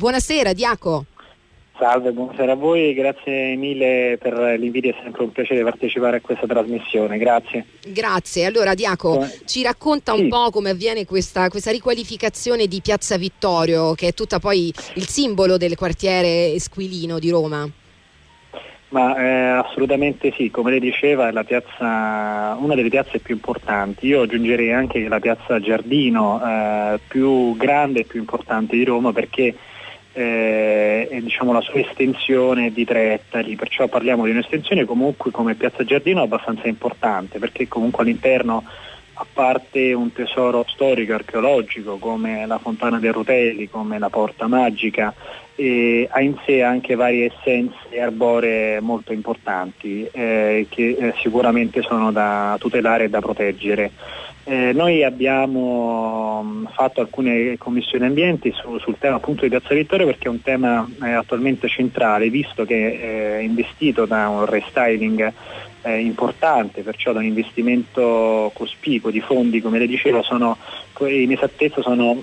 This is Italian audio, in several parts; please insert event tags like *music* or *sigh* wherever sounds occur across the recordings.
Buonasera Diaco. Salve, buonasera a voi, grazie mille per l'invito, è sempre un piacere partecipare a questa trasmissione, grazie. Grazie, allora Diaco ci racconta sì. un po' come avviene questa, questa, riqualificazione di Piazza Vittorio, che è tutta poi il simbolo del quartiere Esquilino di Roma. Ma eh, assolutamente sì, come lei diceva è piazza, una delle piazze più importanti, io aggiungerei anche la piazza Giardino eh, più grande e più importante di Roma perché eh, diciamo, la sua estensione di tre ettari, perciò parliamo di un'estensione comunque come Piazza Giardino abbastanza importante perché comunque all'interno a parte un tesoro storico archeologico come la Fontana dei Rutelli, come la Porta Magica, eh, ha in sé anche varie essenze arboree molto importanti eh, che eh, sicuramente sono da tutelare e da proteggere. Eh, noi abbiamo mm, fatto alcune commissioni ambienti su, sul tema appunto di Piazza Vittorio perché è un tema eh, attualmente centrale visto che è investito da un restyling eh, importante, perciò da un investimento cospicuo di fondi, come le dicevo, sono, in esattezza sono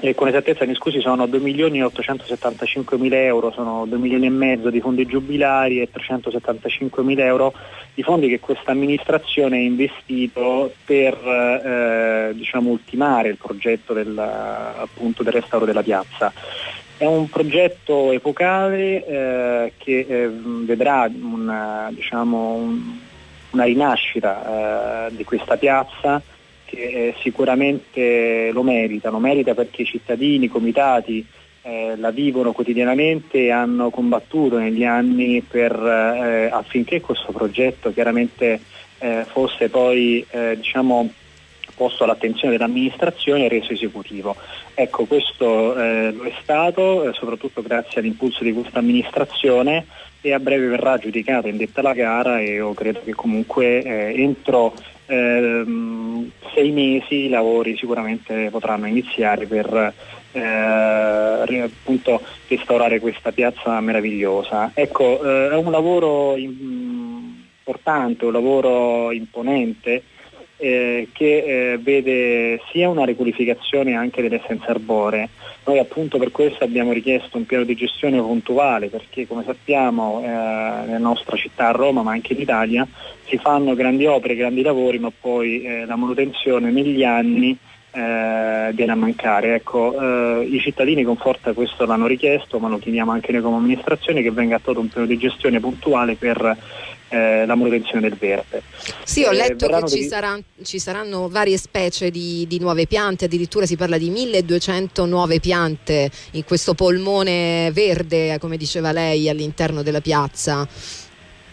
eh, con esattezza mi scusi sono 2 milioni e 875 mila euro, sono 2 milioni e mezzo di fondi giubilari e 375 mila euro di fondi che questa amministrazione ha investito per eh, diciamo, ultimare il progetto del, appunto, del restauro della piazza. È un progetto epocale eh, che eh, vedrà una, diciamo, un, una rinascita eh, di questa piazza che eh, sicuramente lo merita, lo merita perché i cittadini, i comitati eh, la vivono quotidianamente e hanno combattuto negli anni per, eh, affinché questo progetto chiaramente fosse poi diciamo, posto all'attenzione dell'amministrazione e reso esecutivo. Ecco, questo eh, lo è stato, eh, soprattutto grazie all'impulso di questa amministrazione e a breve verrà giudicata in detta la gara e io credo che comunque eh, entro ehm, sei mesi i lavori sicuramente potranno iniziare per eh, appunto restaurare questa piazza meravigliosa. Ecco, eh, è un lavoro importante, un lavoro imponente eh, che eh, vede sia una riqualificazione anche delle essenze arboree. Noi appunto per questo abbiamo richiesto un piano di gestione puntuale perché come sappiamo eh, nella nostra città a Roma ma anche in Italia si fanno grandi opere, grandi lavori ma poi eh, la manutenzione negli anni eh, viene a mancare. Ecco, eh, I cittadini con forza questo l'hanno richiesto, ma lo chiediamo anche noi come amministrazione che venga attuato un piano di gestione puntuale per eh, la manutenzione del verde. Sì, ho eh, letto che ci, degli... sarà, ci, saranno varie specie di, di, nuove piante, addirittura si parla di 1200 nuove piante in questo polmone verde, come diceva lei, all'interno della piazza.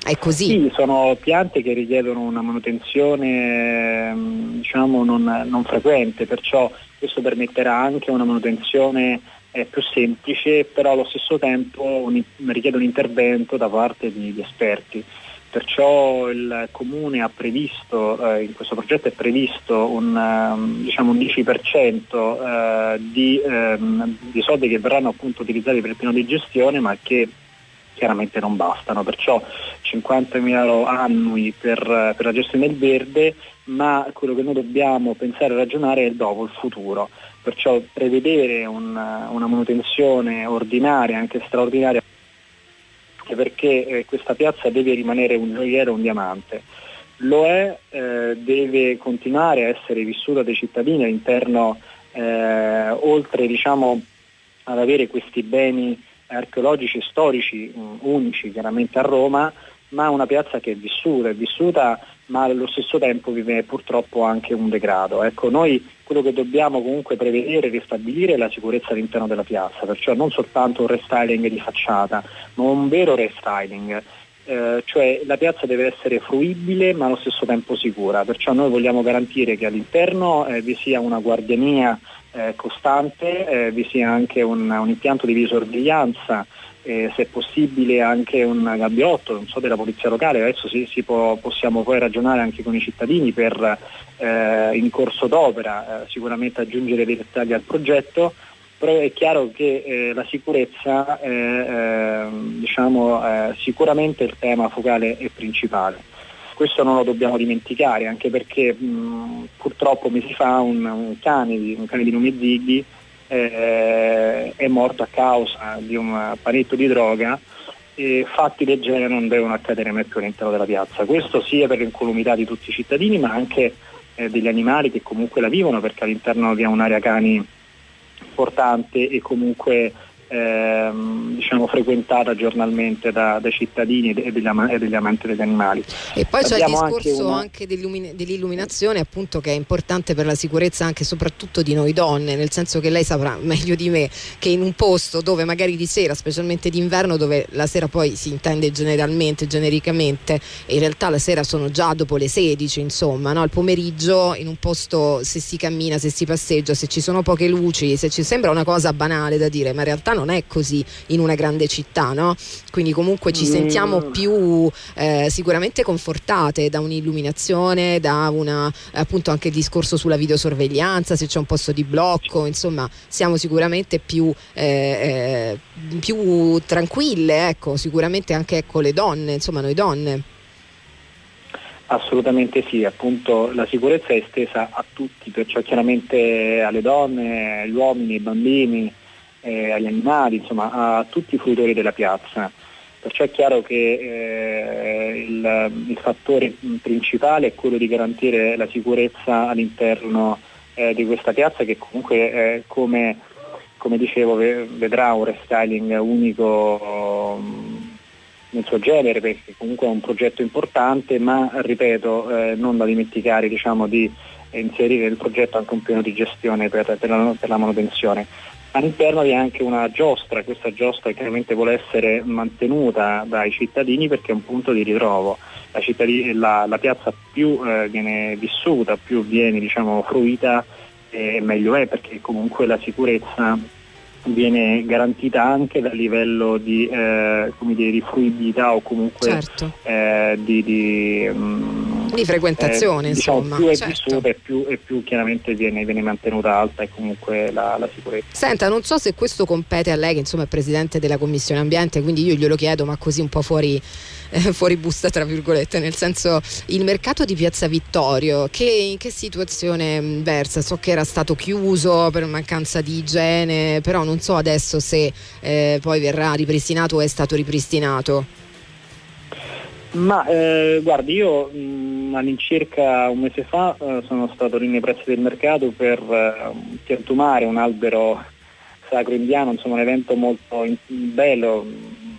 È così? Sì, sono piante che richiedono una manutenzione mm, diciamo, non, non frequente, perciò questo permetterà anche una manutenzione eh, più semplice, però allo stesso tempo un, richiede un intervento da parte di, esperti perciò il Comune ha previsto, eh, in questo progetto è previsto un, um, diciamo un 10% eh, di, ehm, di, soldi che verranno appunto utilizzati per il piano di gestione ma che chiaramente non bastano, perciò 50.000 euro annui per, per, la gestione del verde, ma quello che noi dobbiamo pensare e ragionare è il dopo, il futuro, perciò prevedere una, una manutenzione ordinaria, anche straordinaria, perché eh, questa piazza deve rimanere un gioiello, un diamante. Lo è, eh, deve continuare a essere vissuta dai cittadini all'interno, eh, oltre diciamo, ad avere questi beni archeologici e storici mh, mm, unici chiaramente a Roma, ma una piazza che è vissuta, è vissuta ma allo stesso tempo vive purtroppo anche un degrado. Ecco, noi quello che dobbiamo comunque prevedere e ristabilire è la sicurezza all'interno della piazza, perciò non soltanto un restyling di facciata, ma un vero restyling. Eh, cioè la piazza deve essere fruibile ma allo stesso tempo sicura, perciò noi vogliamo garantire che all'interno eh, vi sia una guardiania costante, eh, vi sia anche un, un impianto di videosorveglianza eh, se possibile anche un gabbiotto, non so, della polizia locale, adesso si, si può, possiamo poi ragionare anche con i cittadini per eh, in corso d'opera eh, sicuramente aggiungere dei dettagli al progetto, però è chiaro che eh, la sicurezza è ehm, diciamo, eh, sicuramente il tema focale e principale. Questo non lo dobbiamo dimenticare, anche perché mh, purtroppo mesi fa un, un, cane, un cane di nome Ziggy eh, è morto a causa di un panetto di droga e fatti del genere non devono accadere mai più all'interno della piazza. Questo sia per l'incolumità di tutti i cittadini ma anche eh, degli animali che comunque la vivono perché all'interno abbiamo un'area cani importante e comunque ehm, diciamo, frequentata giornalmente da, dai cittadini e degli, ama- e degli, amanti degli animali. E poi c'è il discorso anche, anche dell'illuminazione appunto che è importante per la sicurezza anche e soprattutto di noi donne, nel senso che lei saprà *laughs* meglio di me che in un posto dove magari di sera, specialmente d'inverno, dove la sera poi si intende generalmente, genericamente, e in realtà la sera sono già dopo le 16, insomma, no? al pomeriggio in un posto se si cammina, se si passeggia, se ci sono poche luci, se ci sembra una cosa banale da dire, ma in realtà non è così in una grande città, no? Quindi comunque ci sentiamo mm. più eh, sicuramente confortate da un'illuminazione, da una appunto anche il discorso sulla videosorveglianza, se c'è un posto di blocco, insomma siamo sicuramente più, eh, eh, più tranquille, ecco, sicuramente anche ecco, le donne, insomma noi donne. Assolutamente sì, appunto la sicurezza è estesa a tutti, perciò chiaramente alle donne, agli uomini, ai bambini, eh, agli animali, insomma a tutti i fruitori della piazza. Perciò è chiaro che eh, il, il, fattore principale è quello di garantire la sicurezza all'interno eh, di questa piazza che comunque eh, come, come, dicevo vedrà un restyling unico nel suo genere perché comunque è un progetto importante ma ripeto eh, non da dimenticare diciamo, di inserire nel progetto anche un piano di gestione per, per, la, per la manutenzione. All'interno vi è anche una giostra, questa giostra chiaramente vuole essere mantenuta dai cittadini perché è un punto di ritrovo. La, la, la piazza più eh, viene vissuta, più viene diciamo, fruita e meglio è perché comunque la sicurezza viene garantita anche dal livello di, eh, dire, di fruibilità o comunque certo. eh, di, di, um, di, frequentazione. Eh, diciamo, insomma, più è certo. vissuta e più, e più, chiaramente viene, viene, mantenuta alta e comunque la, la, sicurezza. Senta, non so se questo compete a lei che insomma è Presidente della Commissione Ambiente, quindi io glielo chiedo ma così un po' fuori *laughs* eh, fuori busta tra virgolette, nel senso il mercato di Piazza Vittorio che in che situazione mm, versa? So che era stato chiuso per mancanza di igiene, però non so adesso se eh, poi verrà ripristinato o è stato ripristinato. Ma eh, guardi, io mh, mm, all'incirca un mese fa eh, sono stato lì nei pressi del mercato per eh, piantumare un albero sacro indiano, insomma un evento molto in- bello,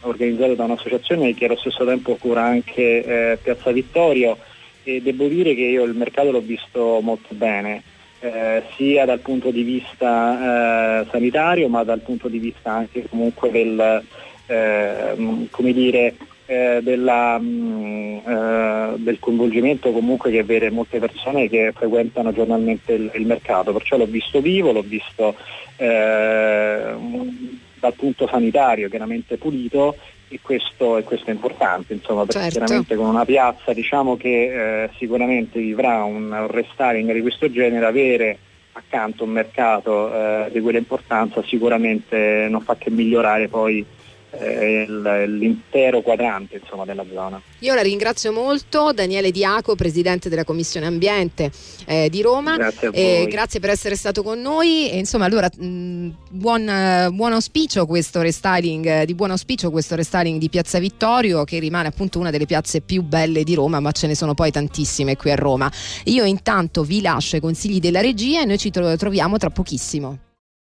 organizzato da un'associazione che allo stesso tempo cura anche eh, Piazza Vittorio. E devo dire che io il mercato l'ho visto molto bene, eh, sia dal punto di vista eh, sanitario ma dal punto di vista anche comunque del, eh, come dire, eh, della, mh, mm, eh, del coinvolgimento comunque che vede molte persone che frequentano giornalmente il, il mercato, perciò l'ho visto vivo, l'ho visto eh, dal punto sanitario chiaramente pulito e questo, e questo è importante, insomma, perché certo. chiaramente con una piazza diciamo che eh, sicuramente vivrà un, un restyling di questo genere, avere accanto un mercato eh, di quella importanza sicuramente non fa che migliorare poi l'intero quadrante insomma, della zona. Io la ringrazio molto, Daniele Diaco, Presidente della Commissione Ambiente eh, di Roma. Grazie, eh, grazie per essere stato con noi. E, insomma, allora, mh, buon, buon, auspicio questo restyling, di buon auspicio questo restyling di Piazza Vittorio, che rimane appunto una delle piazze più belle di Roma, ma ce ne sono poi tantissime qui a Roma. Io intanto vi lascio i consigli della regia e noi ci troviamo tra pochissimo.